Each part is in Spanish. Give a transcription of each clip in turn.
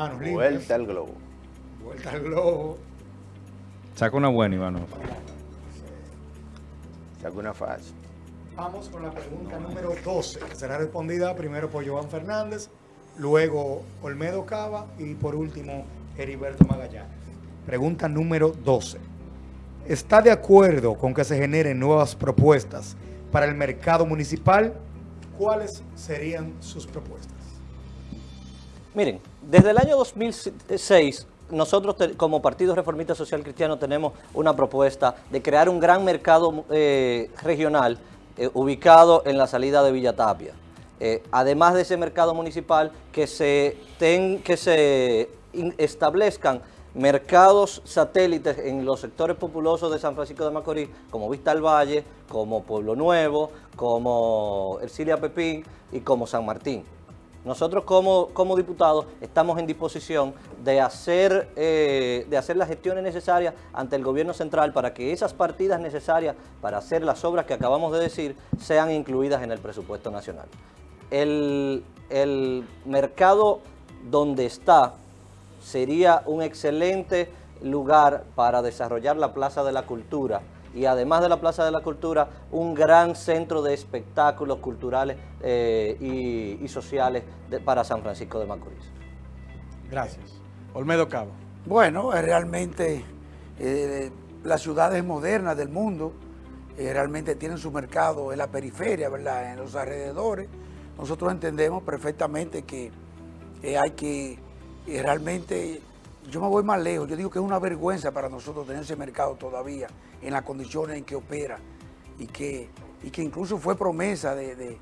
Manos limpias. Vuelta al globo. Vuelta al globo. Saca una buena, Ivano. Saca una fácil. Vamos con la pregunta número 12, que será respondida primero por Joan Fernández, luego Olmedo Cava y por último Heriberto Magallanes. Pregunta número 12. ¿Está de acuerdo con que se generen nuevas propuestas para el mercado municipal? ¿Cuáles serían sus propuestas? Miren, desde el año 2006, nosotros como Partido Reformista Social Cristiano tenemos una propuesta de crear un gran mercado eh, regional eh, ubicado en la salida de Villa Tapia. Eh, además de ese mercado municipal, que se, que se establezcan mercados satélites en los sectores populosos de San Francisco de Macorís, como Vista al Valle, como Pueblo Nuevo, como Ercilia Pepín y como San Martín. Nosotros como, como diputados estamos en disposición de hacer, eh, de hacer las gestiones necesarias ante el gobierno central para que esas partidas necesarias para hacer las obras que acabamos de decir sean incluidas en el presupuesto nacional. El, el mercado donde está sería un excelente lugar para desarrollar la Plaza de la Cultura y además de la Plaza de la Cultura, un gran centro de espectáculos culturales eh, y, y sociales de- para San Francisco de Macorís. Gracias. Olmedo Cabo. Bueno, realmente eh, las ciudades modernas del mundo eh, realmente tienen su mercado en la periferia, ¿verdad? En los alrededores. Nosotros entendemos perfectamente que eh, hay que eh, realmente, yo me voy más lejos, yo digo que es una vergüenza para nosotros tener ese mercado todavía en las condiciones en que opera y que, y que incluso fue promesa de, de-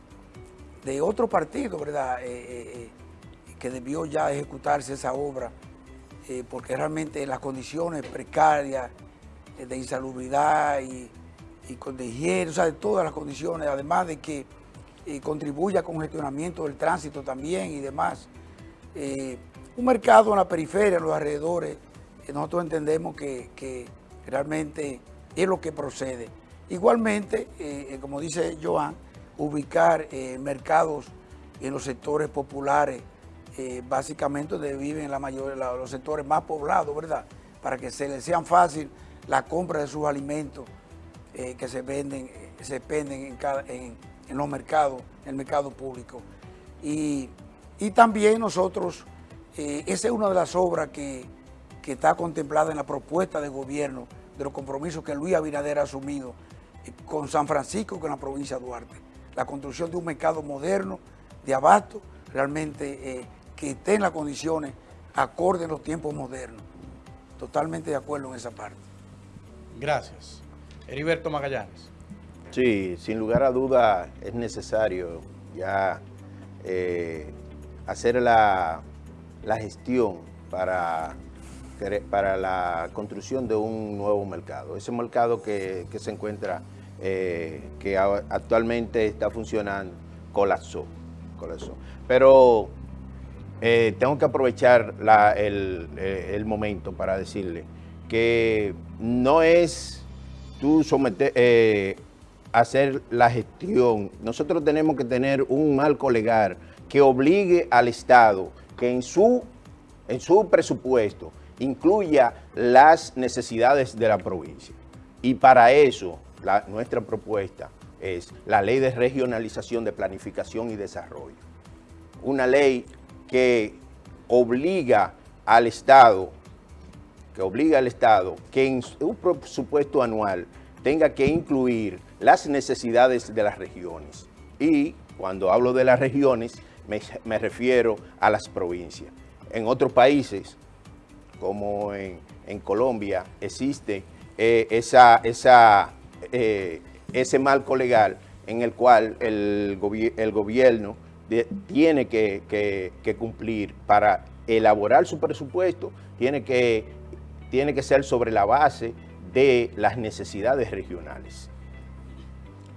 otro partido, ¿verdad? Eh, eh, eh, que debió ya ejecutarse esa obra porque realmente las condiciones precarias de insalubridad y, y con- de higiene, o sea, de todas las condiciones, además de que contribuye al congestionamiento del tránsito también y demás. Un mercado en la periferia, en los alrededores, eh, nosotros entendemos que, realmente es lo que procede. Igualmente, eh, eh, como dice Joan, ubicar mercados en los sectores populares, básicamente donde viven la mayor, la- los sectores más poblados, ¿verdad? Para que se les sean fácil la compra de sus alimentos que se venden, se venden en, los mercados, en el mercado público. Y también nosotros, eh, esa es una de las obras que, que está contemplada en la propuesta de gobierno, de los compromisos que Luis Abinader ha asumido eh, con San Francisco y con la provincia de Duarte. La construcción de un mercado moderno, de abasto, realmente eh, que esté en las condiciones acorde en los tiempos modernos. Totalmente de acuerdo en esa parte. Gracias. Heriberto Magallanes. Sí, sin lugar a duda es necesario ya eh, hacer la, la gestión para, para la construcción de un nuevo mercado. Ese mercado que, que se encuentra, eh, que actualmente está funcionando, colapsó. colapsó. Pero eh, tengo que aprovechar la- el, eh, el momento para decirle que no es tú someter, hacer la gestión. Nosotros tenemos que tener un marco legal que obligue al Estado que en su, en su presupuesto incluya las necesidades de la provincia. Y para eso, nuestra propuesta es la ley de regionalización de planificación y desarrollo una ley que obliga al Estado, que obliga al Estado que en un presupuesto anual tenga que incluir las necesidades de las regiones. Y cuando hablo de las regiones, me, refiero a las provincias. En otros países, como en, en Colombia, existe eh, esa, eh, ese marco legal en el cual el, gobi- el gobierno tiene que cumplir para elaborar su presupuesto, tiene que, tiene que ser sobre la base de las necesidades regionales.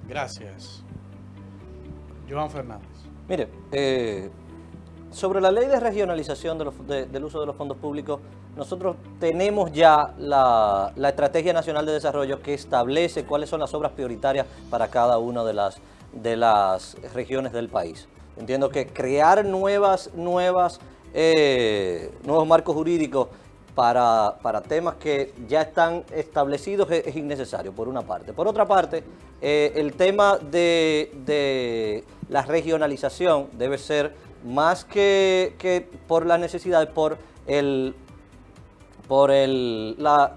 Gracias. Joan Fernández. Mire, eh, sobre la ley de regionalización del uso de los fondos públicos, nosotros tenemos ya la, Estrategia Nacional de Desarrollo que establece cuáles son las obras prioritarias para cada una de las, de las regiones del país. Entiendo que crear nuevas, nuevas eh, nuevos marcos jurídicos para, para temas que ya están establecidos es, es innecesario, por una parte. Por otra parte, eh, el tema de la regionalización debe ser más que, que por las necesidades, por el por el, la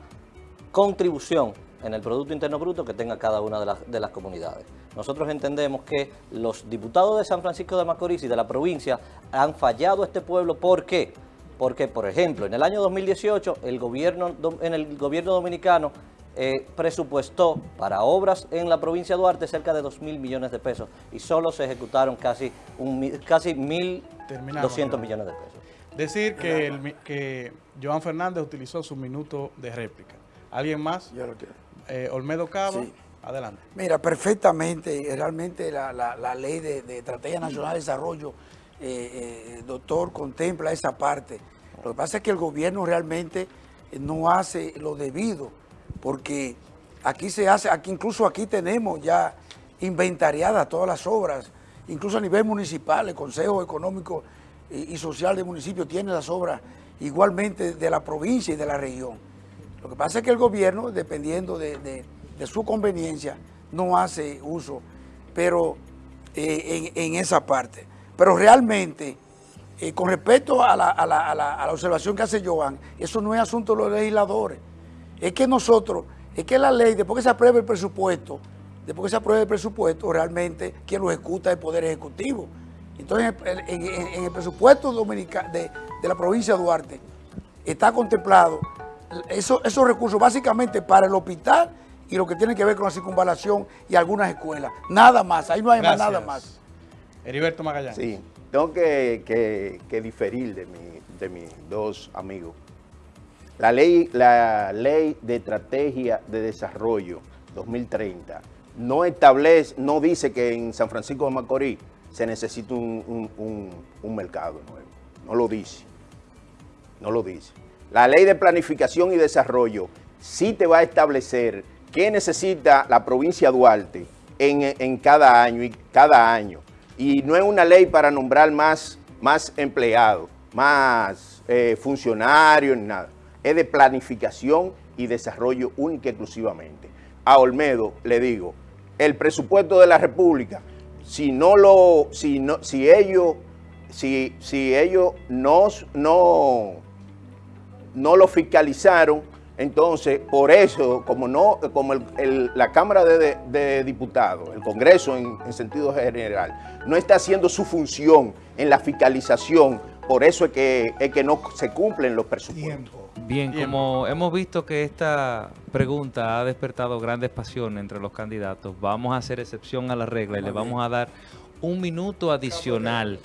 contribución en el Producto Interno Bruto que tenga cada una de las, de las comunidades. Nosotros entendemos que los diputados de San Francisco de Macorís y de la provincia han fallado a este pueblo. ¿Por qué? Porque, por ejemplo, en el año 2018, el gobierno, en el gobierno dominicano eh, presupuestó para obras en la provincia de Duarte cerca de 2 mil millones de pesos y solo se ejecutaron casi, un, casi 1.200 Terminamos, Joan. millones de pesos. Decir que, el que Joan Fernández utilizó su minuto de réplica. ¿Alguien más? Yo lo quiero. Eh, Olmedo Sí. adelante. Mira, perfectamente, realmente la, la- la ley de, de Estrategia Nacional de Desarrollo, eh, eh, doctor, contempla esa parte. Lo que pasa es que el gobierno realmente no hace lo debido, porque aquí se hace, aquí incluso aquí tenemos ya inventariadas todas las obras, incluso a nivel municipal, el Consejo Económico y, Social del municipio tiene las obras igualmente de la provincia y de la región. Lo que pasa es que el gobierno, dependiendo de, su conveniencia, no hace uso, pero eh, en, esa parte. Pero realmente, eh, con respecto a la- a la observación que hace Joan, eso no es asunto de los legisladores. Es que nosotros, es que la ley, después que se apruebe el presupuesto, después que se apruebe el presupuesto, realmente quien lo ejecuta es el Poder Ejecutivo. Entonces, en, en- en- en el presupuesto dominica- de, de la provincia de Duarte, está contemplado eso- esos recursos básicamente para el hospital y lo que tiene que ver con la circunvalación y algunas escuelas. Nada más, ahí no hay más nada más. Heriberto Magallanes. Sí, tengo que, que- que diferir de, mi- de mis dos amigos. La ley, la ley de estrategia de desarrollo 2030 no establece, no dice que en San Francisco de Macorís se necesita un, un- mercado nuevo. No lo dice. No lo dice. La ley de planificación y desarrollo sí te va a establecer qué necesita la provincia Duarte en, en cada año y cada año. Y no es una ley para nombrar más, más empleados, más eh, funcionarios, nada. Es de planificación y desarrollo única y exclusivamente. A Olmedo le digo, el presupuesto de la República, si no lo, si no, si ellos, si, si ellos no, no, lo fiscalizaron, entonces por eso, como no, como la Cámara de, Diputados, el Congreso en, en sentido general, no está haciendo su función en la fiscalización, por eso es que, es que no se cumplen los presupuestos. Bien, Bien. como hemos visto que esta pregunta ha despertado grandes pasiones entre los candidatos, vamos a hacer excepción a la regla y le vamos a dar un minuto adicional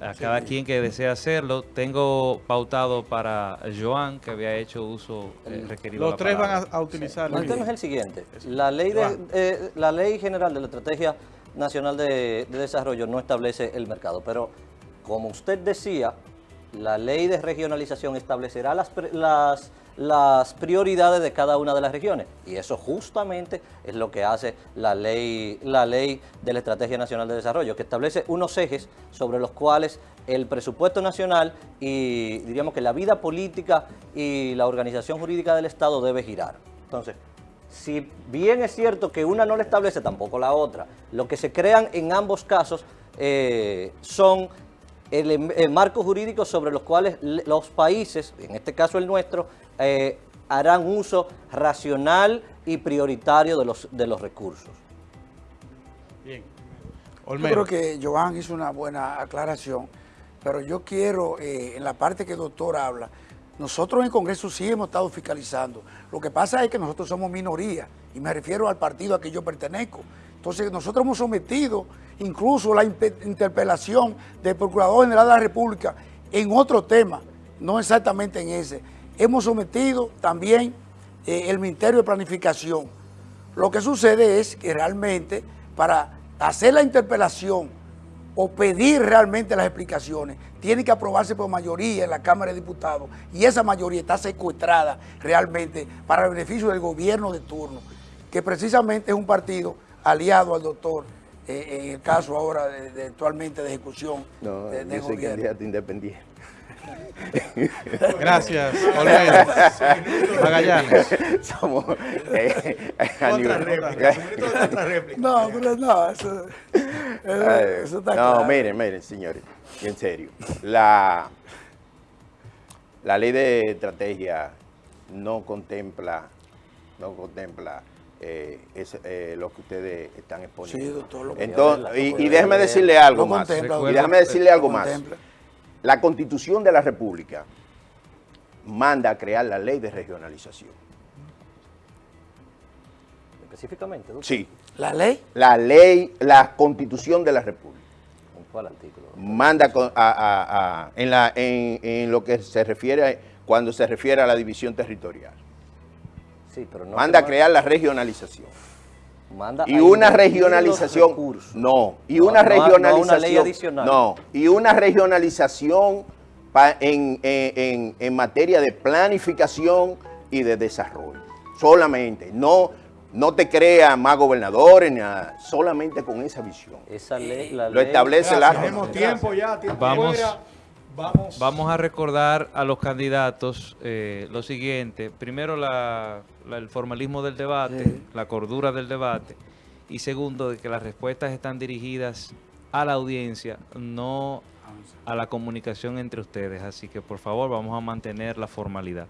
a cada quien que desea hacerlo. Tengo pautado para Joan, que había hecho uso eh, requerido. Los tres van a, a utilizar. El tema es el siguiente. La ley, de, Joan. eh, la ley general de la Estrategia Nacional de, de Desarrollo no establece el mercado, pero como usted decía, la ley de regionalización establecerá las, las, prioridades de cada una de las regiones. Y eso justamente es lo que hace la ley, la ley de la Estrategia Nacional de Desarrollo, que establece unos ejes sobre los cuales el presupuesto nacional y diríamos que la vida política y la organización jurídica del Estado debe girar. Entonces, si bien es cierto que una no le establece, tampoco la otra. Lo que se crean en ambos casos eh, son ele- eh, marcos jurídicos sobre los cuales le- los países, en este caso el nuestro, eh, harán uso racional y prioritario de los, de los recursos. Bien. Yo Olmedo. creo que Joan hizo una buena aclaración, pero yo quiero, eh, en la parte que el doctor habla, nosotros en el Congreso sí hemos estado fiscalizando. Lo que pasa es que nosotros somos minoría, y me refiero al partido a que yo pertenezco. Entonces, nosotros hemos sometido incluso la interpelación del Procurador General de la República en otro tema, no exactamente en ese. Hemos sometido también eh, el Ministerio de Planificación. Lo que sucede es que realmente para hacer la interpelación o pedir realmente las explicaciones, tiene que aprobarse por mayoría en la Cámara de Diputados y esa mayoría está secuestrada realmente para el beneficio del gobierno de turno, que precisamente es un partido aliado al doctor eh, en el caso ahora de, de actualmente de ejecución No, de, de yo soy gobierno. candidato independiente. Gracias, Olmedo. Magallanes. Somos... eh, a Otra nivel- réplica. otra. No, pero no, eso, eso, Ay, eso está no, claro. miren, miren, señores, en serio. La, la ley de estrategia no contempla, no contempla eh, es, eh, lo que ustedes están exponiendo. Sí, doctor, lo que- Entonces, y, y déjeme decirle algo más. Y déjame decirle algo más. La Constitución de la República manda a crear la ley de regionalización. Específicamente, doctor, Sí, La ley, la ley, la Constitución de la República. ¿en cuál artículo? manda con- a- a- a- en, la, en, en lo que se refiere, a- cuando se refiere a la división territorial. Sí, pero no Manda a crear la regionalización. manda Y a una regionalización, recursos. no, y No, una no, no una regionalización, ley adicional. no, y una regionalización pa- en, en- en- en materia de planificación y de desarrollo, solamente, no, no te creas más gobernadores, ni nada, solamente con esa visión. Esa ley, la Lo ley- establece la Tenemos tiempo ya, tiempo Vamos. fuera. Vamos. Vamos a recordar a los candidatos eh, lo siguiente. Primero, la- el formalismo del debate, Sí. la cordura del debate. Y segundo, de que las respuestas están dirigidas a la audiencia, no a la comunicación entre ustedes. Así que, por favor, vamos a mantener la formalidad.